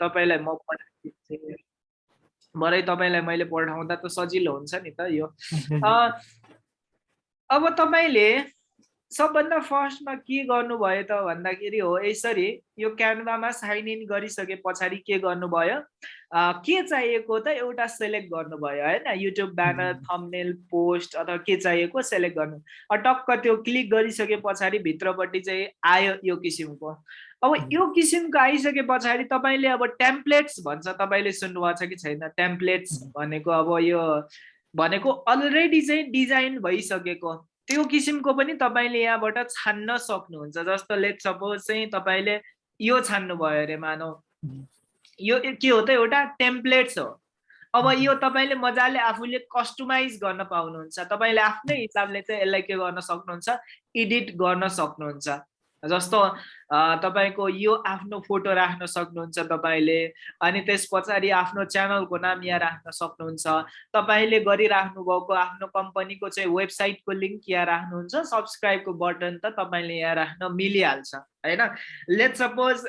तपाईँलाई म पठाइदिन्छु भरे तपाईँलाई मैले पठाउँदा त सजिलो हुन्छ नि त यो। अब तपाईँले सबभन्दा फर्स्टमा के गर्नुभयो त भन्दाखेरि हो यसरी यो क्यानभामा साइन इन गरिसके पछाडि के गर्नुभयो? के चाहिएको त एउटा सेलेक्ट गर्नुभयो होइन? युट्युब ब्यानर थम्नेल पोस्ट अथवा के चाहिएको सेलेक्ट गर्नु। टक्क त्यो क्लिक गरिसके पछाडि भित्रपट्टि चाहिँ आयो यो किसिमको। अब यो किसिमको आइसके पछाडि तपाईँले अब टेम्प्लेट्स भन्छ तपाईँले सुन्नुभएको छ कि छैन? टेम्प्लेट्स भनेको अब यो भनेको अलरेडी चाहिँ डिजाइन भइसकेको। त्यो किसिमको पनि तपाईँले यहाँबाट छान्न सक्नुहुन्छ। जस्तो लेट सपोज चाहिँ तपाईँले यो छान्नुभयो अरे मानौ। यो के हो त एउटा टेम्प्लेट्स हो। अब यो तपाईँले मजाले आफूले कस्टमाइज गर्न पाउनुहुन्छ। तपाईँले आफ्नै हिसाबले चाहिँ यसलाई के गर्न सक्नुहुन्छ? एडिट गर्न सक्नुहुन्छ। जस्तो तपाईँको यो आफ्नो फोटो राख्न सक्नुहुन्छ तपाईँले अनि त्यस पछाडि आफ्नो च्यानलको नाम यहाँ राख्न सक्नुहुन्छ। तपाईँले गरिराख्नु भएको आफ्नो कम्पनीको चाहिँ वेबसाइटको लिङ्क यहाँ राख्नुहुन्छ सब्सक्राइबको बटन त तपाईँले यहाँ राख्न मिलिहाल्छ होइन? लेट सपोज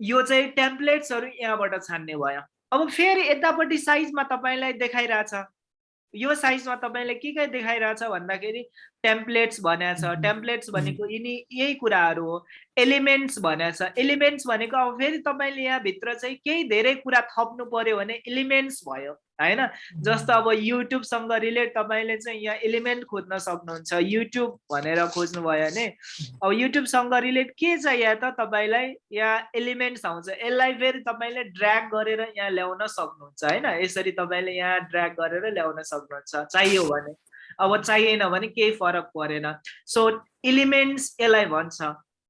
यो चाहिँ टेम्प्लेट्सहरू यहाँबाट छान्ने भयो। अब फेरि यतापट्टि साइजमा तपाईँलाई देखाइरहेछ। यो साइजमा तपाईँले के के देखाइरहेछ भन्दाखेरि टेम्प्लेट्स भनेको छ टेम्प्लेट्स भनेको यिनी यही कुराहरू हो। एलिमेन्ट्स भनेको छ एलिमेन्ट्स भनेको अब फेरि तपाईँले यहाँभित्र चाहिँ केही धेरै कुरा थप्नु पर्यो भने एलिमेन्ट्स भयो होइन? जस्तो अब युट्युबसँग रिलेट तपाईँले चाहिँ यहाँ एलिमेन्ट खोज्न सक्नुहुन्छ। युट्युब भनेर खोज्नुभयो भने अब युट्युबसँग रिलेट के छ यहाँ त तपाईँलाई यहाँ एलिमेन्ट्स आउँछ। यसलाई फेरि तपाईँले ड्र्याग गरेर यहाँ ल्याउन सक्नुहुन्छ होइन? यसरी तपाईँले यहाँ ड्र्याग गरेर ल्याउन सक्नुहुन्छ। चाहियो भने। अब चाहिएन भने केही फरक परेन। सो एलिमेन्ट्स यसलाई भन्छ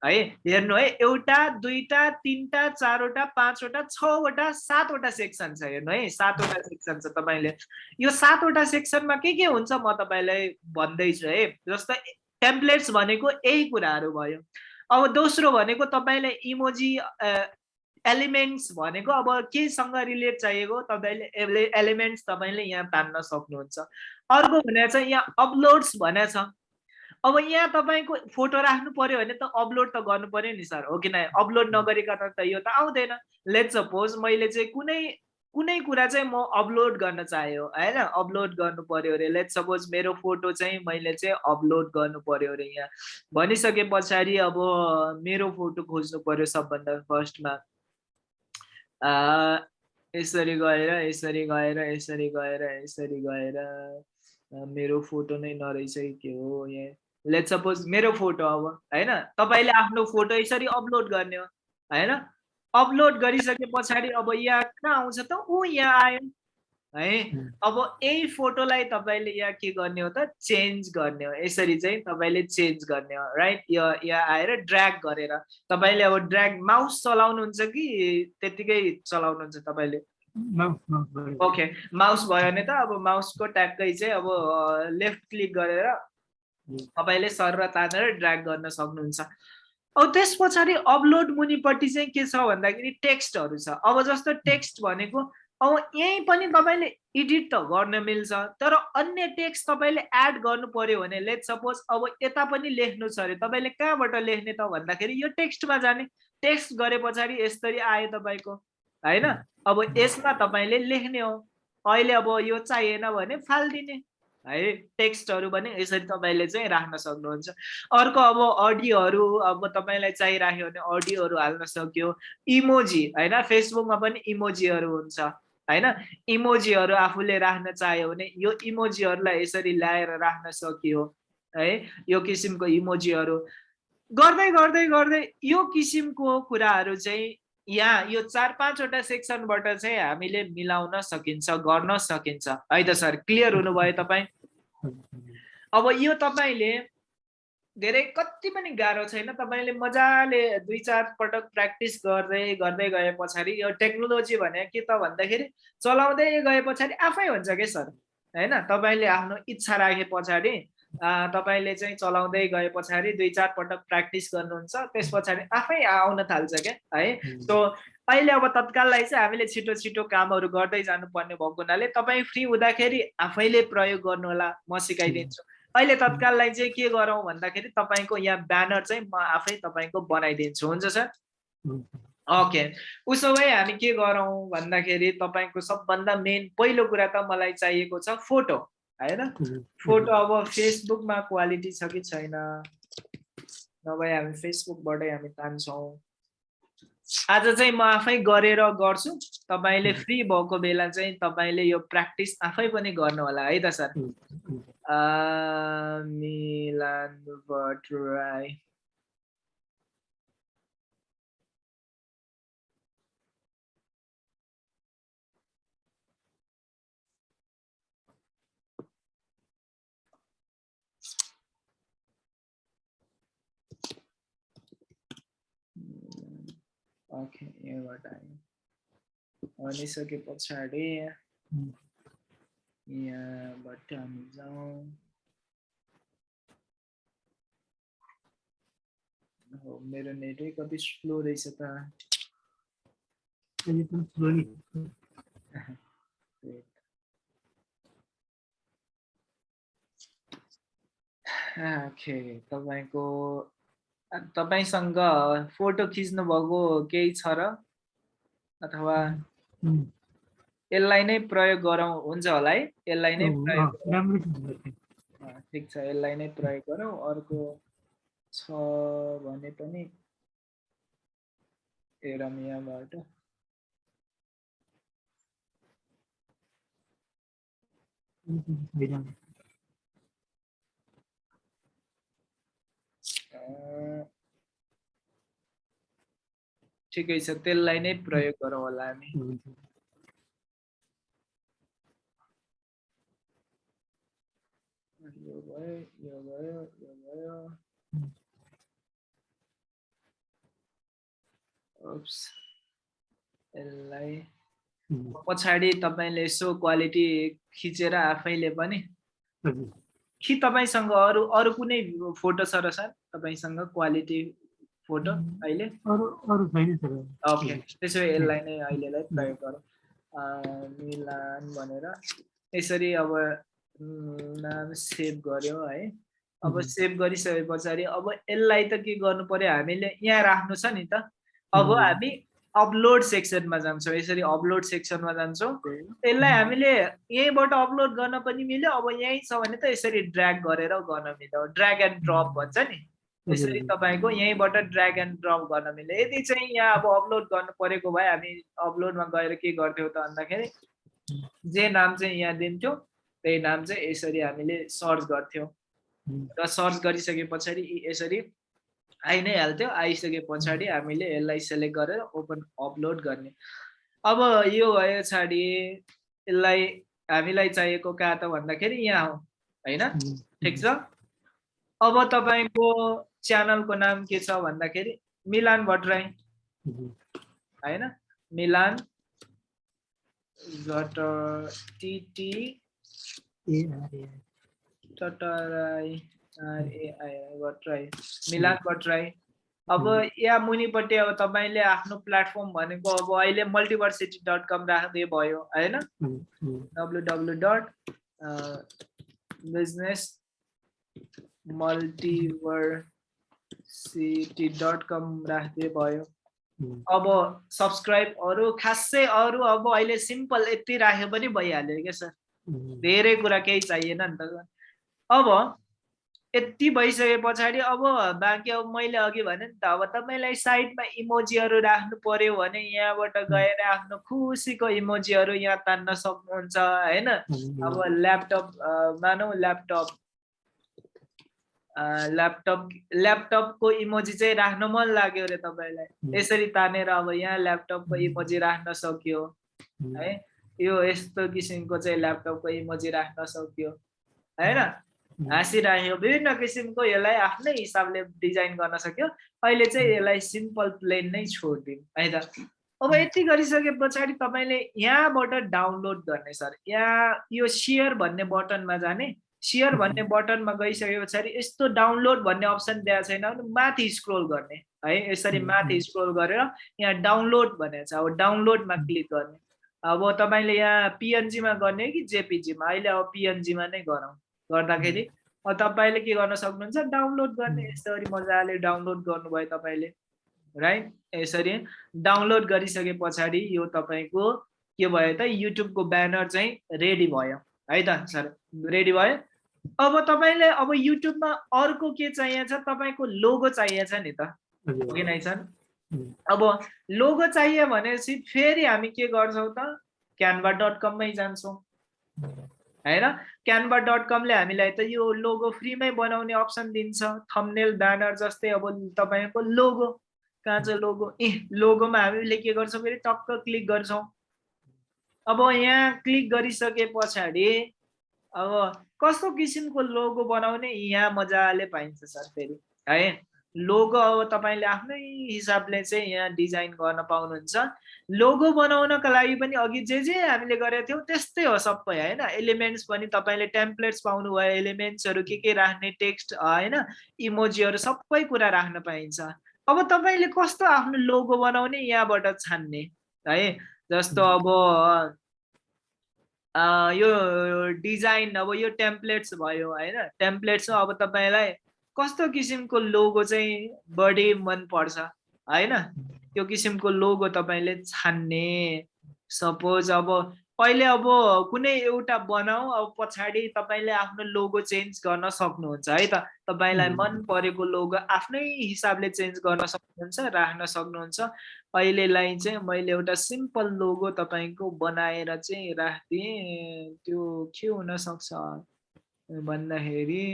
है? हेर्नु है एउटा दुईवटा तिनवटा चारवटा पाँचवटा छवटा सातवटा सेक्सन छ हेर्नु है? सातवटा सेक्सन छ तपाईँले। यो सातवटा सेक्सनमा के के हुन्छ म तपाईँलाई भन्दैछु है? जस्तो टेम्प्लेट्स भनेको यही कुराहरू भयो। अब दोस्रो भनेको तपाईँलाई इमोजी एलिमेन्ट्स भनेको अब केसँग रिलेट चाहिएको तपाईँले एलिमेन्ट्स तपाईँले यहाँ तान्न सक्नुहुन्छ। अर्को भनेको चाहिँ यहाँ अपलोड्स भनेको छ। अब यहाँ तपाईँको फोटो राख्नु पर्यो भने त अपलोड त गर्नु पर्यो नि सर हो कि न? अपलोड नगरिकन त यो त आउँदैन। लेट सपोज मैले चाहिँ कुनै कुनै कुरा चाहिँ म अपलोड गर्न चाह्यो होइन? अपलोड गर्नु पर्यो अरे। लेट सपोज मेरो फोटो चाहिँ मैले चाहिँ अपलोड गर्नु पर्यो अरे यहाँ। भनिसके पछाडि अब मेरो फोटो खोज्नु पर्यो सबभन्दा फर्स्टमा। यसरी गएर यसरी गएर यसरी गएर यसरी गएर मेरो फोटो नै नरहेछ के हो यहाँ। लेट सपोज मेरो फोटो अब होइन? तपाईँले आफ्नो फोटो यसरी अपलोड गर्ने हो होइन? अपलोड गरिसके पछाडि अब यहाँ कहाँ आउँछ त? ऊ यहाँ आयो। है? अब यही फोटोलाई तपाईँले यहाँ के गर्ने हो त? चेन्ज गर्ने हो। यसरी चाहिँ तपाईँले चेन्ज गर्ने हो राइट यो यहाँ आएर ड्र्याग गरेर। तपाईँले अब ड्र्याग माउस चलाउनुहुन्छ कि त्यतिकै चलाउनुहुन्छ तपाईँले? ओके माउस भयो। भने त अब माउसको ट्यागकै चाहिँ अब लेफ्ट क्लिक गरेर तपाईँले सर र तानेर ड्र्याग गर्न सक्नुहुन्छ। अब त्यस पछाडि अपलोड मुनिपट्टि चाहिँ के छ भन्दाखेरि टेक्स्टहरू छ। अब जस्तो टेक्स्ट भनेको अब यहीँ पनि तपाईँले एडिट त गर्न मिल्छ तर अन्य टेक्स्ट तपाईँले एड गर्नु पर्यो भने लेट सपोज अब यता पनि लेख्नु छ अरे तपाईँले कहाँबाट लेख्ने त भन्दाखेरि यो टेक्स्टमा जाने। टेक्स्ट गरे पछाडि यसरी आयो तपाईँको होइन? अब यसमा तपाईँले लेख्ने हो। अहिले अब यो चाहिएन भने फालिदिने। है टेक्स्टहरू पनि यसरी तपाईँले चाहिँ राख्न सक्नुहुन्छ। अर्को अब अडियोहरू अब तपाईँलाई चाहिराख्यो भने अडियोहरू हाल्न सक्यो। इमोजी होइन? फेसबुकमा पनि इमोजीहरू हुन्छ। होइन? इमोजीहरू आफूले राख्न चाह्यो भने यो इमोजीहरूलाई यसरी ल्याएर राख्न सकियो है? यो किसिमको इमोजीहरू। गर्दै गर्दै गर्दै यो किसिमको कुराहरू चाहिँ यहाँ यो चार पाँचवटा सेक्सनबाट चाहिँ हामीले मिलाउन सकिन्छ गर्न सकिन्छ। है त सर क्लियर हुनुभयो तपाईँ? अब यो तपाईँले धेरै कति पनि गाह्रो छैन। तपाईँले मजाले दुई चार पटक प्र्याक्टिस गर्दै गर्दै गए पछाडि यो टेक्नोलोजी भने के त भन्दाखेरि चलाउँदै गए पछाडि आफै हुन्छ क्या सर? होइन तपाईँले आफ्नो इच्छा राखे पछाडि तपाईँले चाहिँ चलाउँदै गए पछाडि दुई चार पटक प्र्याक्टिस गर्नुहुन्छ त्यस पछाडि आफै आउन थाल्छ क्या है। सो अहिले अब तत्काललाई चाहिँ हामीले छिटो छिटो कामहरू गर्दै जानुपर्ने भएको हुनाले तपाईँ फ्री हुँदाखेरि आफैले प्रयोग गर्नु होला म सिकाइदिन्छु। अहिले तत्काललाई चाहिँ के गरौँ भन्दाखेरि तपाईँको यहाँ ब्यानर चाहिँ म आफै तपाईँको बनाइदिन्छु। हुन्छ सर? ओके। उसो भए हामी के गरौँ भन्दाखेरि तपाईँको सबभन्दा मेन पहिलो कुरा त मलाई चाहिएको छ फोटो होइन? फोटो अब फेसबुकमा क्वालिटी छ कि छैन? नभए हामी फेसबुकबाटै हामी तान्छौँ। आज चाहिँ म आफै गरेर गर्छु। तपाईँले फ्री भएको बेला चाहिँ तपाईँले यो प्र्याक्टिस आफै पनि गर्नु होला है त sir? Amilan Vatrai. Okay, yeah, what I. Only so keep on starting. यहाँबाट हामी जाउँ हो मेरो नेटै कति स्लो रहेछ त। ओके तपाईँको तपाईँसँग फोटो खिच्नु भएको केही छ र? अथवा यसलाई नै प्रयोग गरौँ हुन्छ होला है? यसलाई नै प्रयोग ठिक छ यसलाई नै प्रयोग गरौँ। अर्को छ भने पनि हेरौँ यहाँबाट ठिकै छ त्यसलाई नै प्रयोग गरौँ होला हामी। यसलाई पछाडि तपाईँले यसो क्वालिटी खिचेर आफैले पनि कि तपाईँसँग अरू अरू कुनै फोटो छ र सर? तपाईँसँग क्वालिटी फोटो अहिले? ओके। त्यसो भए यसलाई नै अहिलेलाई प्रयोग गरौँ। मिलान भनेर। यसरी अब नाम सेभ गऱ्यो है। अब सेभ गरिसके पछाडि अब यसलाई त के गर्नु पर्यो? हामीले यहाँ राख्नु छ नि त। अब हामी अपलोड सेक्सनमा जान्छौँ। यसरी अपलोड सेक्सनमा जान्छौँ। यसलाई हामीले यहीँबाट अपलोड गर्न पनि मिल्यो। अब यहीँ छ भने त यसरी ड्र्याग गरेर गर्न मिल्यो। ड्र्याग एन्ड ड्रप भन्छ नि। यसरी तपाईँको यहीँबाट ड्र्याग एन्ड ड्रप गर्न मिल्यो। यदि चाहिँ यहाँ अब अपलोड गर्नु परेको भए हामी अपलोडमा गएर के गर्थ्यौँ त भन्दाखेरि जे नाम चाहिँ यहाँ दिन्थ्यौँ। त्यही नाम चाहिँ यसरी हामीले सर्च गर्थ्यौँ। र सर्च गरिसके पछाडि यसरी आइ नै हाल्थ्यो। आइसके पछाडि हामीले यसलाई सेलेक्ट गरेर ओपन अपलोड गर्ने। अब यो भयो पछाडि यसलाई हामीलाई चाहिएको कहाँ त भन्दाखेरि यहाँ हो होइन? ठिक छ? अब तपाईँको च्यानलको नाम के छ भन्दाखेरि मिलान भट्टराई होइन? मिलान टिटी टटराई मिलान भट्टराई अब यहाँ मुनिपट्टि अब तपाईँले आफ्नो प्लेटफर्म भनेको अब अहिले मल्टिभर्सिटी डट कम राख्दै भयो होइन W W dot business multiversity dot com राख्दै भयो अब सब्सक्राइब अरू खासै अरू अब अहिले सिम्पल यति राख्यो पनि भइहाल्यो क्या सर? धेरै कुरा केही चाहिएन नि त। अब यति भइसके पछाडि अब बाँकी अब मैले अघि भने नि त अब तपाईँलाई साइडमा इमोजीहरू राख्नु पर्यो भने यहाँबाट गएर आफ्नो खुसीको इमोजीहरू यहाँ तान्न सक्नुहुन्छ होइन? अब ल्यापटप मानौ ल्यापटप ल्यापटप ल्यापटपको इमोजी चाहिँ राख्न मन लाग्यो अरे तपाईँलाई। यसरी तानेर अब यहाँ ल्यापटपको इमोजी राख्न सक्यो है? यो यस्तो किसिमको चाहिँ ल्यापटपको इमोजी राख्न सक्यो। होइन? हाँसिराख्यो। विभिन्न किसिमको यसलाई आफ्नै हिसाबले डिजाइन गर्न सक्यो। अहिले चाहिँ यसलाई सिम्पल प्लेन नै छोडिदिउँ। है त? अब यति गरिसके पछाडि तपाईँले यहाँबाट डाउनलोड गर्ने सर। यहाँ यो सेयर भन्ने बटनमा जाने। सेयर भन्ने बटनमा गइसके पछाडि यस्तो डाउनलोड भन्ने अप्सन दिएको छैन भने माथि स्क्रोल गर्ने। है यसरी माथि स्क्रोल गरेर यहाँ डाउनलोड भनेको छ। अब डाउनलोडमा क्लिक गर्ने। अब तपाईँले यहाँ पिएनजीमा गर्ने कि जेपिजीमा अहिले अब पिएनजीमा नै गरौँ। गर्दाखेरि तपाईँले के गर्न सक्नुहुन्छ? डाउनलोड गर्ने। यसरी मजाले डाउनलोड गर्नुभयो तपाईँले। राइट? यसरी डाउनलोड गरिसके पछाडि यो तपाईँको के भयो त? युट्युबको ब्यानर चाहिँ रेडी भयो। है त सर? रेडी भयो। अब तपाईँले अब युट्युबमा अर्को के चाहिएको छ? तपाईँको लोगो चाहिएको छ नि त। कि नै सर? अब लोगो चाहियो भनेपछि फेरि हामी के गर्छौँ त? क्यानभा डट कममै जान्छौँ। होइन? क्यानभा डट कमले हामीलाई त यो लोगो फ्रीमै बनाउने अप्सन दिन्छ। थम्नेल ब्यानर जस्तै अब तपाईँको लोगो कहाँ छ लोगो ए लोगोमा हामीले के गर्छौँ फेरि? टक्क क्लिक गर्छौँ। अब यहाँ क्लिक गरिसके पछाडि अब कस्तो किसिमको लोगो बनाउने? यहाँ मजाले पाइन्छ सर फेरि। है? लोगो अब तपाईँले आफ्नै हिसाबले चाहिँ यहाँ डिजाइन गर्न पाउनुहुन्छ। लोगो बनाउनको लागि पनि अघि जे जे हामीले गरेका थियौँ त्यस्तै हो सबै होइन? एलिमेन्ट्स पनि तपाईँले टेम्प्लेट्स पाउनुभयो एलिमेन्ट्सहरू के के राख्ने टेक्स्ट होइन? इमोजीहरू सबै कुरा राख्न पाइन्छ। अब तपाईँले कस्तो आफ्नो लोगो बनाउने यहाँबाट छान्ने है? जस्तो अब यो डिजाइन अब यो टेम्प्लेट्स भयो होइन? टेम्प्लेट्समा अब तपाईँलाई कस्तो किसिमको लोगो चाहिँ बढी मनपर्छ होइन? त्यो किसिमको लोगो तपाईँले छान्ने। सपोज अब पहिले अब कुनै एउटा बनाऊ अब पछाडि तपाईँले आफ्नो लोगो चेन्ज गर्न सक्नुहुन्छ है त? तपाईँलाई मन परेको लोगो आफ्नै हिसाबले चेन्ज गर्न सक्नुहुन्छ राख्न सक्नुहुन्छ। अहिलेलाई चाहिँ मैले एउटा सिम्पल लोगो तपाईँको बनाएर चाहिँ राखिदिएँ। त्यो के हुनसक्छ भन्दाखेरि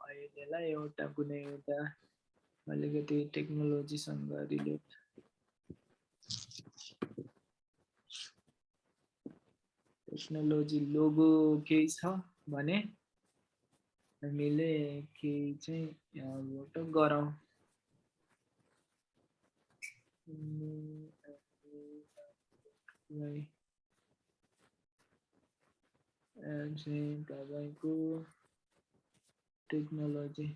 अहिलेलाई एउटा कुनै एउटा अलिकति टेक्नोलोजीसँग रिलेट टेक्नोलोजी लोगो केही छ भने हामीले केही चाहिँ यहाँबाट गरौँ। चाहिँ तपाईँको टेक्नोलोजी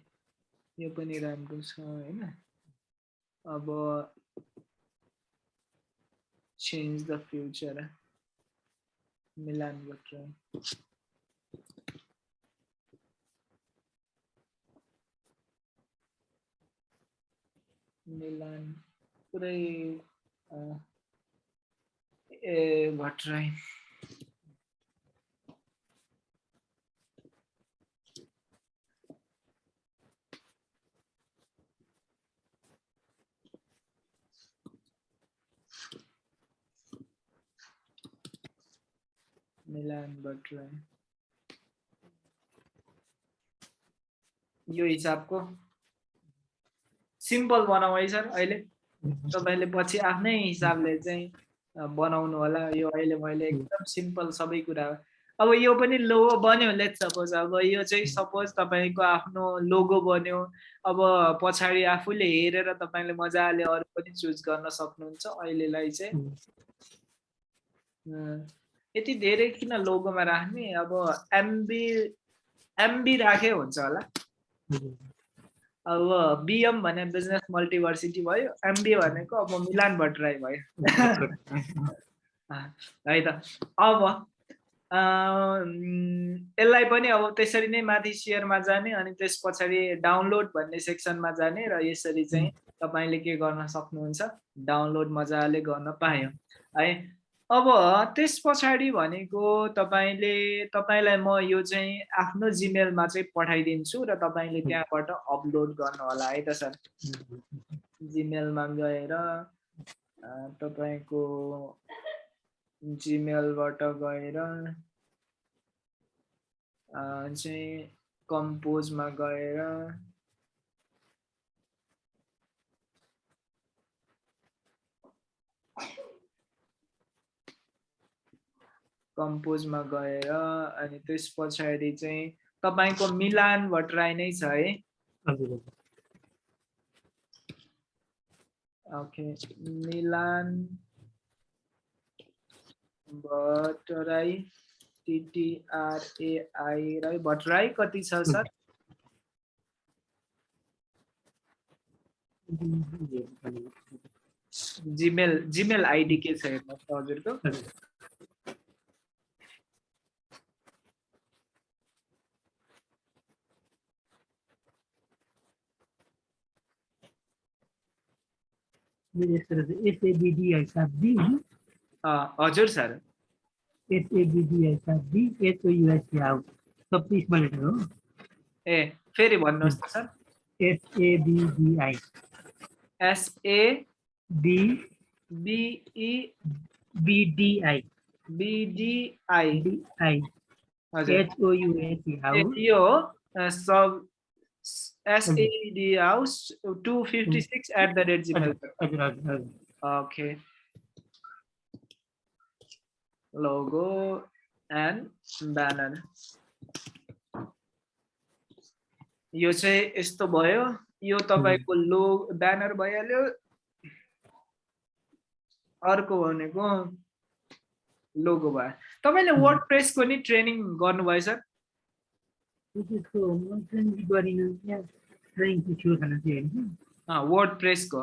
यो पनि राम्रो छ होइन अब change the future Milan Bhattarai Milan पुरै ए भट्टराई मिलान भट्टराई यो हिसाबको सिम्पल बनाऊ है सर अहिले तपाईँले पछि आफ्नै हिसाबले चाहिँ बनाउनु होला यो अहिले मैले एकदम सिम्पल सबै कुरा अब यो पनि लोगो बन्यो लेट सपोज अब यो चाहिँ सपोज तपाईँको आफ्नो लोगो बन्यो अब पछाडि आफूले हेरेर तपाईँले मजाले अरू पनि चुज गर्न सक्नुहुन्छ अहिलेलाई चाहिँ यति धेरै किन लोगोमा राख्ने? अब एमबी एमबी राखे हुन्छ होला। अब बिएम भने बिजनेस मल्टिभर्सिटी भयो एमबी भनेको अब मिलान भट्टराई भयो। है त। अब यसलाई पनि अब त्यसरी नै माथि सेयरमा जाने अनि त्यस पछाडि डाउनलोड भन्ने सेक्सनमा जाने र यसरी चाहिँ तपाईँले के गर्न सक्नुहुन्छ? डाउनलोड मजाले गर्न पायो। है अब त्यस पछाडि भनेको तपाईँले तपाईँलाई म यो चाहिँ आफ्नो जिमेलमा चाहिँ पठाइदिन्छु र तपाईँले त्यहाँबाट अपलोड गर्नु होला है त सर? जिमेलमा गएर तपाईँको जिमेलबाट गएर चाहिँ कम्पोजमा गएर कम्पोजमा गएर अनि त्यस पछाडि चाहिँ तपाईँको मिलान भट्टराई नै छ है? ओके मिलान भट्टराई टिटिआरएआई राई भट्टराई कति छ सर? जिमेल जिमेल आइडी के छ हेर्नुहोस् हजुरको? यस्तो रहेछ एसएबिडिआई सात बी अँ, हजुर सर एसएबिडिआई सात be एचओयुएससी house sub small letter हो ए फेरि भन्नुहोस् त sir SABDI SA B BE BDI BDI DI हजुर एचओयुएससी ए, हाउस यो हो a, sub SAD house two fifty six eight the rate Gmail हजुर हजुर हजुर ओके लोगो एन्ड ब्यानर यो चाहिँ यस्तो भयो यो तपाईँको लो ब्यानर भइहाल्यो अर्को भनेको लोगो भयो तपाईँले वर्ड प्रेसको नि ट्रेनिङ गर्नुभयो सर गरिनँ यहाँ होइन वर्ड प्रेसको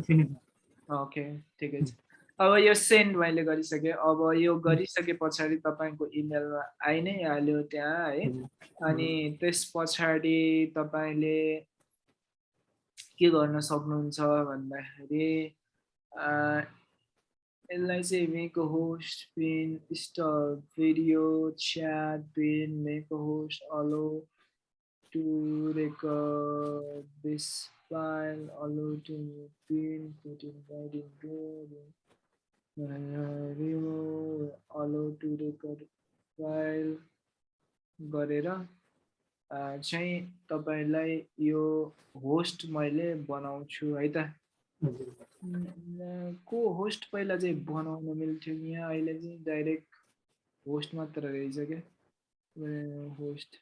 छैन ओके ठिकै छ अब यो सेन्ड मैले गरिसकेँ। अब यो गरिसके पछाडि तपाईँको इमेलमा आइ नै हाल्यो त्यहाँ है? अनि त्यस पछाडि तपाईँले के गर्न सक्नुहुन्छ भन्दाखेरि यसलाई चाहिँ make host pin stop video chat pin make host allow to record file allow to pin writing remove allow to record file गरेर चाहिँ तपाईँलाई यो होस्ट मैले बनाउँछु है त? को होस्ट पहिला चाहिँ बनाउन मिल्थ्यो यहाँ, अहिले चाहिँ डाइरेक्ट होस्ट मात्र रहेछ क्या? होस्ट